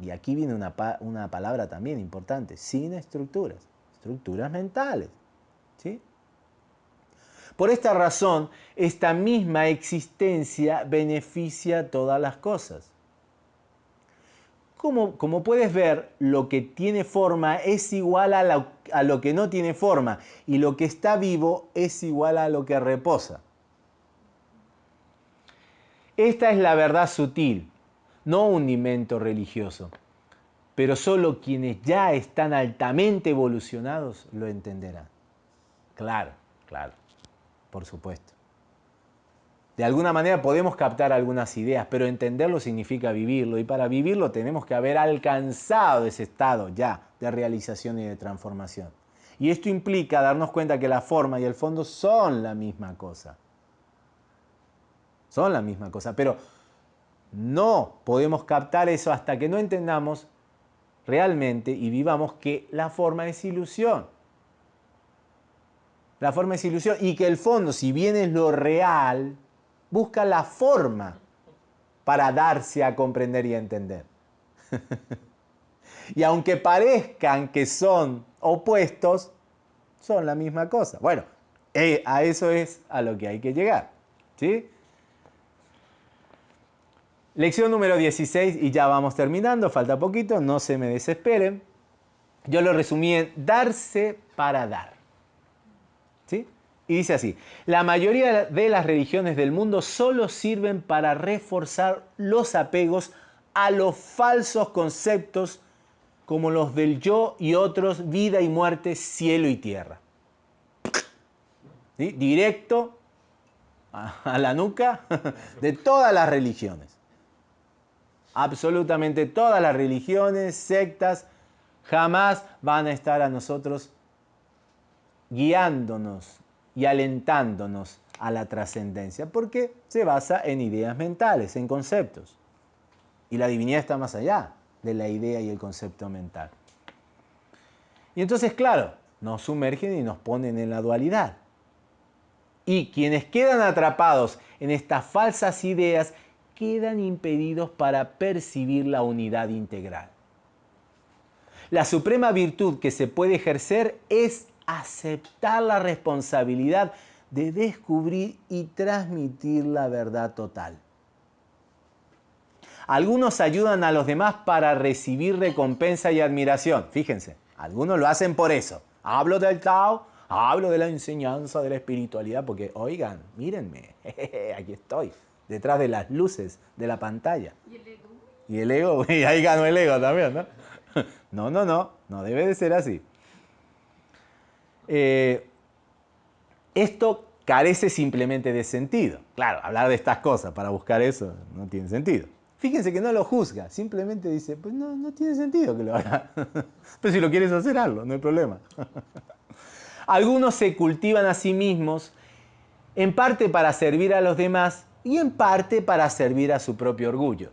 Y aquí viene una, una palabra también importante, sin estructuras, estructuras mentales. ¿sí? Por esta razón, esta misma existencia beneficia todas las cosas. Como, como, puedes ver, lo que tiene forma es igual a, a lo que no tiene forma y lo que está vivo es igual a lo que reposa. Esta es la verdad sutil, no un invento religioso, pero solo quienes ya están altamente evolucionados lo entenderán. Claro, claro por supuesto. De alguna manera podemos captar algunas ideas, pero entenderlo significa vivirlo y para vivirlo tenemos que haber alcanzado ese estado ya de realización y de transformación. Y esto implica darnos cuenta que la forma y el fondo son la misma cosa. Son la misma cosa, pero no podemos captar eso hasta que no entendamos realmente y vivamos que la forma es ilusión. La forma es ilusión y que el fondo, si bien es lo real, busca la forma para darse a comprender y a entender. y aunque parezcan que son opuestos, son la misma cosa. Bueno, eh, a eso es a lo que hay que llegar. ¿sí? Lección número 16 y ya vamos terminando, falta poquito, no se me desesperen. Yo lo resumí en darse para dar. Y dice así, la mayoría de las religiones del mundo solo sirven para reforzar los apegos a los falsos conceptos como los del yo y otros, vida y muerte, cielo y tierra. Directo a la nuca de todas las religiones. Absolutamente todas las religiones, sectas, jamás van a estar a nosotros guiándonos y alentándonos a la trascendencia, porque se basa en ideas mentales, en conceptos. Y la divinidad está más allá de la idea y el concepto mental. Y entonces, claro, nos sumergen y nos ponen en la dualidad. Y quienes quedan atrapados en estas falsas ideas quedan impedidos para percibir la unidad integral. La suprema virtud que se puede ejercer es aceptar la responsabilidad de descubrir y transmitir la verdad total. Algunos ayudan a los demás para recibir recompensa y admiración. Fíjense, algunos lo hacen por eso. Hablo del Tao, hablo de la enseñanza de la espiritualidad, porque oigan, mírenme, aquí estoy, detrás de las luces de la pantalla. ¿Y el ego? Y el ego, y ahí ganó el ego también, ¿no? No, no, no, no debe de ser así. Eh, esto carece simplemente de sentido. Claro, hablar de estas cosas para buscar eso no tiene sentido. Fíjense que no lo juzga, simplemente dice, pues no, no tiene sentido que lo haga. Pero si lo quieres hacer, hazlo, no hay problema. Algunos se cultivan a sí mismos, en parte para servir a los demás y en parte para servir a su propio orgullo.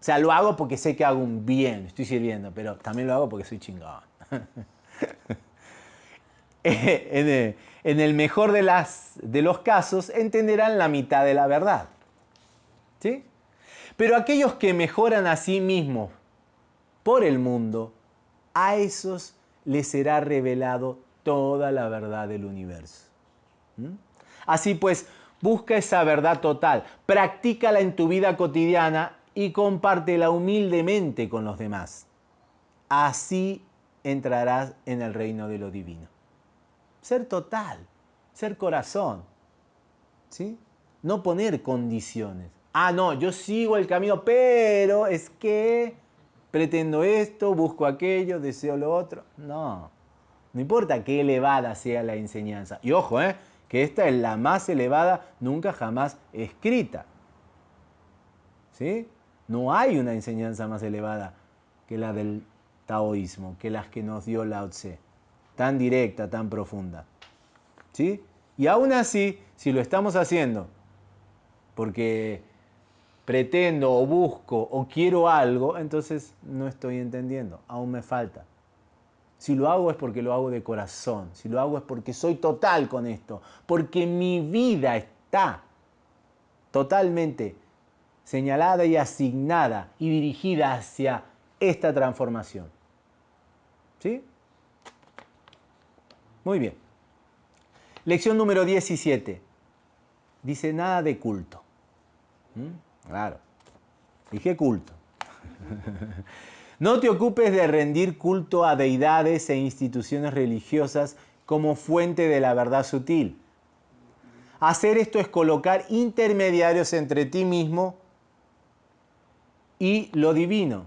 O sea, lo hago porque sé que hago un bien, estoy sirviendo, pero también lo hago porque soy chingón. en el mejor de, las, de los casos, entenderán la mitad de la verdad. ¿Sí? Pero aquellos que mejoran a sí mismos por el mundo, a esos les será revelado toda la verdad del universo. ¿Mm? Así pues, busca esa verdad total, practícala en tu vida cotidiana y compártela humildemente con los demás. Así entrarás en el reino de lo divino ser total, ser corazón. ¿Sí? No poner condiciones. Ah, no, yo sigo el camino, pero es que pretendo esto, busco aquello, deseo lo otro. No, no importa qué elevada sea la enseñanza. Y ojo, ¿eh? Que esta es la más elevada nunca jamás escrita. ¿Sí? No hay una enseñanza más elevada que la del taoísmo, que las que nos dio Lao Tse tan directa, tan profunda. ¿Sí? Y aún así, si lo estamos haciendo porque pretendo o busco o quiero algo, entonces no estoy entendiendo, aún me falta. Si lo hago es porque lo hago de corazón, si lo hago es porque soy total con esto, porque mi vida está totalmente señalada y asignada y dirigida hacia esta transformación. ¿Sí? Muy bien. Lección número 17. Dice nada de culto. ¿Mm? Claro. Dije culto. no te ocupes de rendir culto a deidades e instituciones religiosas como fuente de la verdad sutil. Hacer esto es colocar intermediarios entre ti mismo y lo divino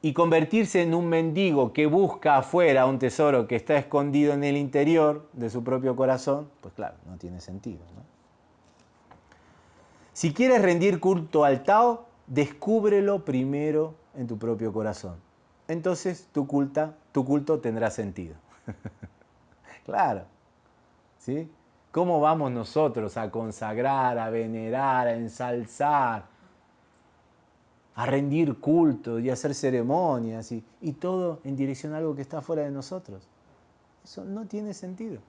y convertirse en un mendigo que busca afuera un tesoro que está escondido en el interior de su propio corazón, pues claro, no tiene sentido. Si quieres rendir culto al Tao, descúbrelo primero en tu propio corazón. Entonces tu, culta, tu culto tendrá sentido. claro. ¿Sí? ¿Cómo vamos nosotros a consagrar, a venerar, a ensalzar, a rendir culto y a hacer ceremonias y, y todo en dirección a algo que está fuera de nosotros. Eso no tiene sentido.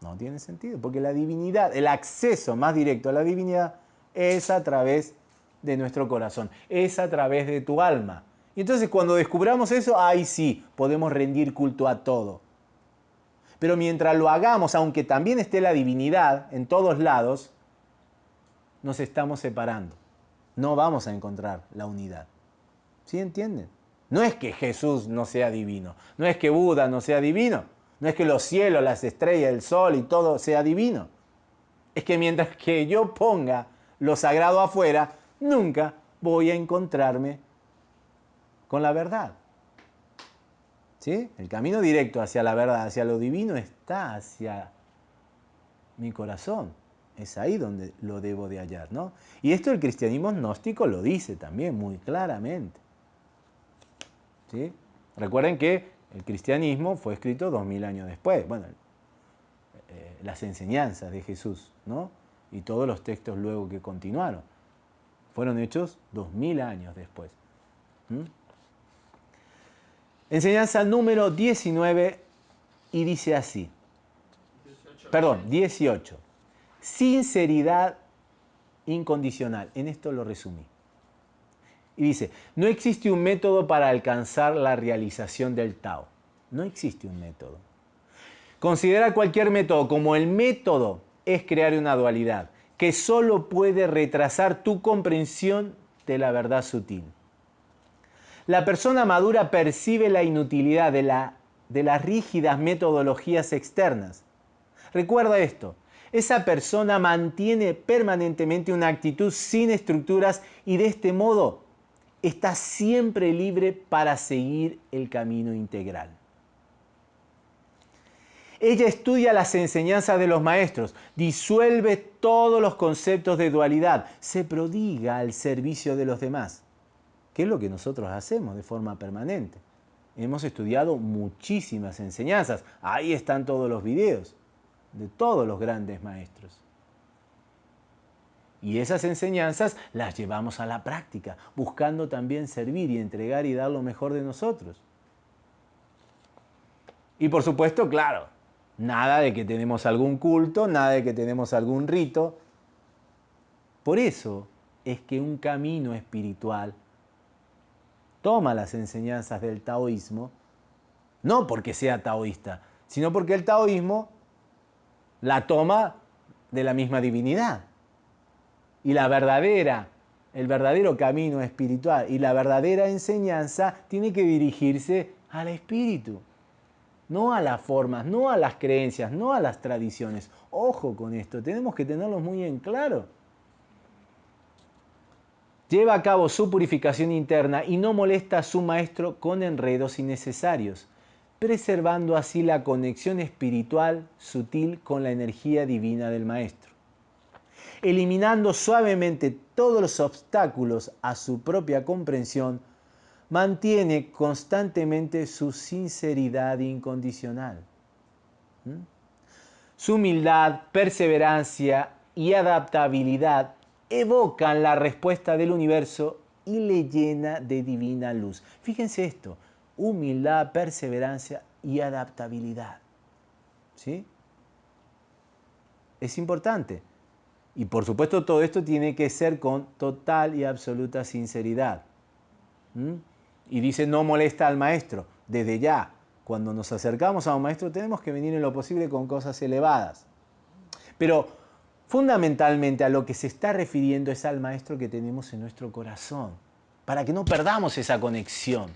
No tiene sentido, porque la divinidad, el acceso más directo a la divinidad es a través de nuestro corazón, es a través de tu alma. Y entonces cuando descubramos eso, ahí sí, podemos rendir culto a todo. Pero mientras lo hagamos, aunque también esté la divinidad en todos lados, nos estamos separando no vamos a encontrar la unidad. ¿Sí entienden? No es que Jesús no sea divino, no es que Buda no sea divino, no es que los cielos, las estrellas, el sol y todo sea divino. Es que mientras que yo ponga lo sagrado afuera, nunca voy a encontrarme con la verdad. ¿Sí? El camino directo hacia la verdad, hacia lo divino, está hacia mi corazón. Es ahí donde lo debo de hallar, ¿no? Y esto el cristianismo gnóstico lo dice también muy claramente. ¿Sí? Recuerden que el cristianismo fue escrito dos mil años después. Bueno, eh, las enseñanzas de Jesús, ¿no? Y todos los textos luego que continuaron. Fueron hechos dos mil años después. Enseñanza número 19 y dice así. Perdón, 18 sinceridad incondicional. En esto lo resumí. Y dice, no existe un método para alcanzar la realización del Tao. No existe un método. Considera cualquier método como el método es crear una dualidad que solo puede retrasar tu comprensión de la verdad sutil. La persona madura percibe la inutilidad de, la, de las rígidas metodologías externas. Recuerda esto, esa persona mantiene permanentemente una actitud sin estructuras y de este modo está siempre libre para seguir el camino integral. Ella estudia las enseñanzas de los maestros, disuelve todos los conceptos de dualidad, se prodiga al servicio de los demás, que es lo que nosotros hacemos de forma permanente. Hemos estudiado muchísimas enseñanzas, ahí están todos los videos de todos los grandes maestros. Y esas enseñanzas las llevamos a la práctica, buscando también servir y entregar y dar lo mejor de nosotros. Y por supuesto, claro, nada de que tenemos algún culto, nada de que tenemos algún rito. Por eso es que un camino espiritual toma las enseñanzas del taoísmo, no porque sea taoísta, sino porque el taoísmo la toma de la misma divinidad. Y la verdadera, el verdadero camino espiritual y la verdadera enseñanza tiene que dirigirse al espíritu, no a las formas, no a las creencias, no a las tradiciones. Ojo con esto, tenemos que tenerlo muy en claro. Lleva a cabo su purificación interna y no molesta a su maestro con enredos innecesarios preservando así la conexión espiritual sutil con la energía divina del Maestro. Eliminando suavemente todos los obstáculos a su propia comprensión, mantiene constantemente su sinceridad incondicional. Su humildad, perseverancia y adaptabilidad evocan la respuesta del universo y le llena de divina luz. Fíjense esto, humildad, perseverancia y adaptabilidad. ¿Sí? Es importante. Y por supuesto todo esto tiene que ser con total y absoluta sinceridad. ¿Mm? Y dice, no molesta al maestro. Desde ya, cuando nos acercamos a un maestro tenemos que venir en lo posible con cosas elevadas. Pero fundamentalmente a lo que se está refiriendo es al maestro que tenemos en nuestro corazón, para que no perdamos esa conexión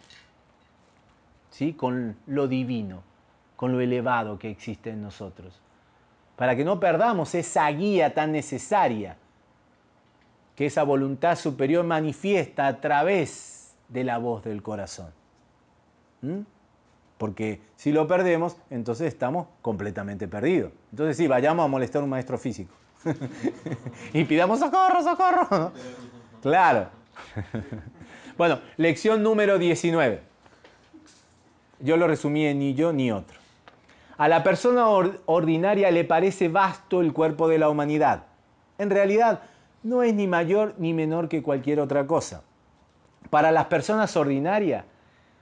¿sí? con lo divino, con lo elevado que existe en nosotros para que no perdamos esa guía tan necesaria que esa voluntad superior manifiesta a través de la voz del corazón. Porque si lo perdemos, entonces estamos completamente perdidos. Entonces sí, vayamos a molestar a un maestro físico. y pidamos socorro, socorro. claro. bueno, lección número 19. Yo lo resumí en ni yo ni otro. A la persona ordinaria le parece vasto el cuerpo de la humanidad. En realidad, no es ni mayor ni menor que cualquier otra cosa. Para las personas ordinarias,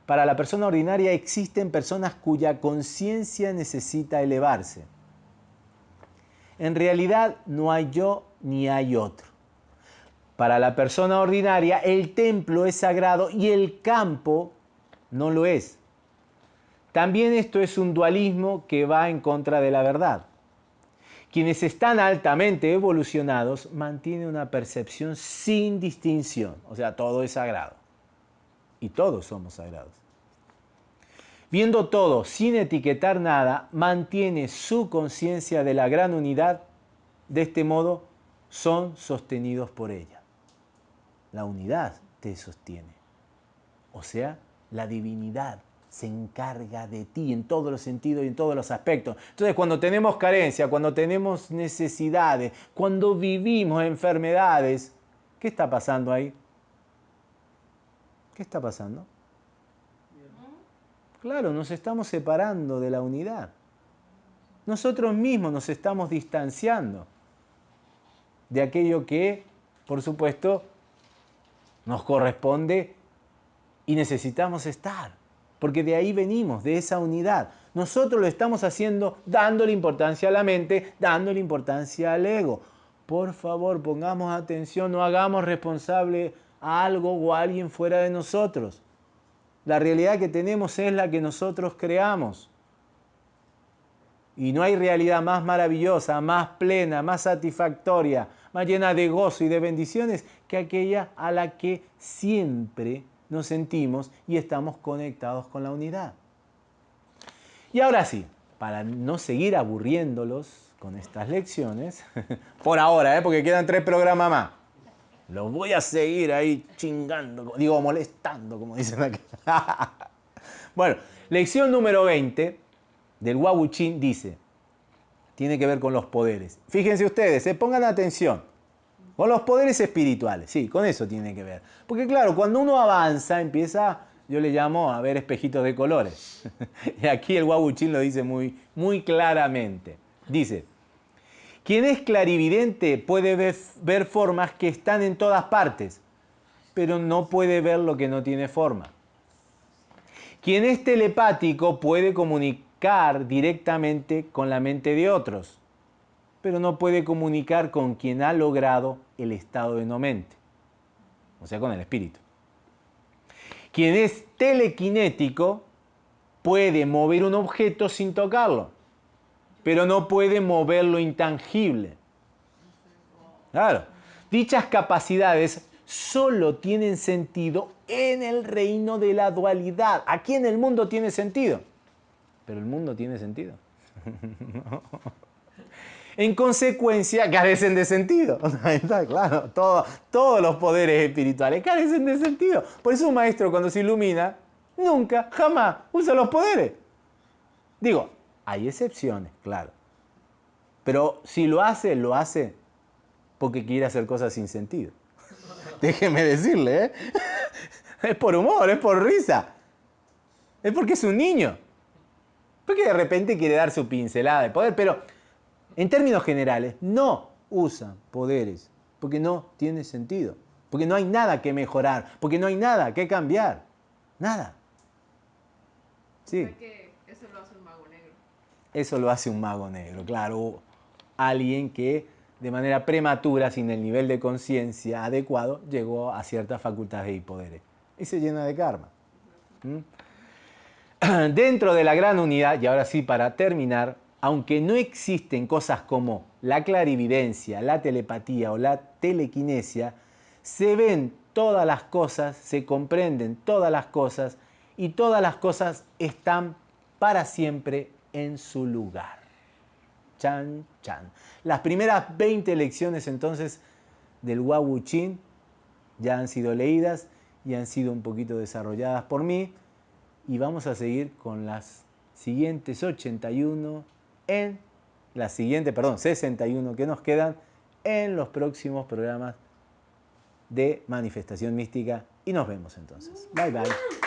para la persona ordinaria existen personas cuya conciencia necesita elevarse. En realidad no hay yo ni hay otro. Para la persona ordinaria el templo es sagrado y el campo no lo es. También esto es un dualismo que va en contra de la verdad. Quienes están altamente evolucionados mantienen una percepción sin distinción, o sea, todo es sagrado. Y todos somos sagrados. Viendo todo sin etiquetar nada, mantiene su conciencia de la gran unidad. De este modo, son sostenidos por ella. La unidad te sostiene, o sea, la divinidad se encarga de ti en todos los sentidos y en todos los aspectos. Entonces, cuando tenemos carencia, cuando tenemos necesidades, cuando vivimos enfermedades, ¿qué está pasando ahí? ¿Qué está pasando? Claro, nos estamos separando de la unidad. Nosotros mismos nos estamos distanciando de aquello que, por supuesto, nos corresponde y necesitamos estar porque de ahí venimos, de esa unidad. Nosotros lo estamos haciendo dándole importancia a la mente, dándole importancia al ego. Por favor, pongamos atención, no hagamos responsable a algo o a alguien fuera de nosotros. La realidad que tenemos es la que nosotros creamos. Y no hay realidad más maravillosa, más plena, más satisfactoria, más llena de gozo y de bendiciones que aquella a la que siempre nos sentimos y estamos conectados con la unidad. Y ahora sí, para no seguir aburriéndolos con estas lecciones, por ahora, ¿eh? porque quedan tres programas más, los voy a seguir ahí chingando, digo molestando, como dicen aquí. bueno, lección número 20 del Wabuchin dice, tiene que ver con los poderes. Fíjense ustedes, se pongan atención. Con los poderes espirituales, sí, con eso tiene que ver. Porque claro, cuando uno avanza, empieza, yo le llamo a ver espejitos de colores. y aquí el Wabuchín lo dice muy, muy claramente. Dice, quien es clarividente puede ver, formas que están en todas partes, pero no puede ver lo que no tiene forma. Quien es telepático puede comunicar directamente con la mente de otros, pero no puede comunicar con quien ha logrado el estado de no mente, o sea, con el espíritu. Quien es telequinético puede mover un objeto sin tocarlo, pero no puede mover lo intangible. Claro, dichas capacidades solo tienen sentido en el reino de la dualidad. Aquí en el mundo tiene sentido, pero el mundo tiene sentido. En consecuencia, carecen de sentido. Claro, todos los poderes espirituales carecen de sentido. Por eso un maestro cuando se ilumina, nunca, jamás usa los poderes. Digo, hay excepciones, claro. Pero si lo hace, lo hace porque quiere hacer cosas sin sentido. Déjeme decirle, ¿eh? Es por humor, es por risa. Es porque es un niño. Porque de repente quiere dar su pincelada de poder, pero en términos generales, no usan poderes porque no tiene sentido, porque no hay nada que mejorar, porque no hay nada que cambiar. Nada. Sí. que eso lo hace un mago negro. Eso lo hace un mago negro, claro. Alguien que de manera prematura, sin el nivel de conciencia adecuado, llegó a ciertas facultades y poderes. Y se llena de karma. ¿Mm? Dentro de la gran unidad, y ahora sí para terminar, aunque no existen cosas como la clarividencia, la telepatía o la telequinesia, se ven todas las cosas, se comprenden todas las cosas y todas las cosas están para siempre en su lugar. Chan, chan. Las primeras 20 lecciones entonces del Chin ya han sido leídas y han sido un poquito desarrolladas por mí y vamos a seguir con las siguientes 81 en la siguiente, perdón, 61 que nos quedan en los próximos programas de manifestación mística y nos vemos entonces. Bye bye.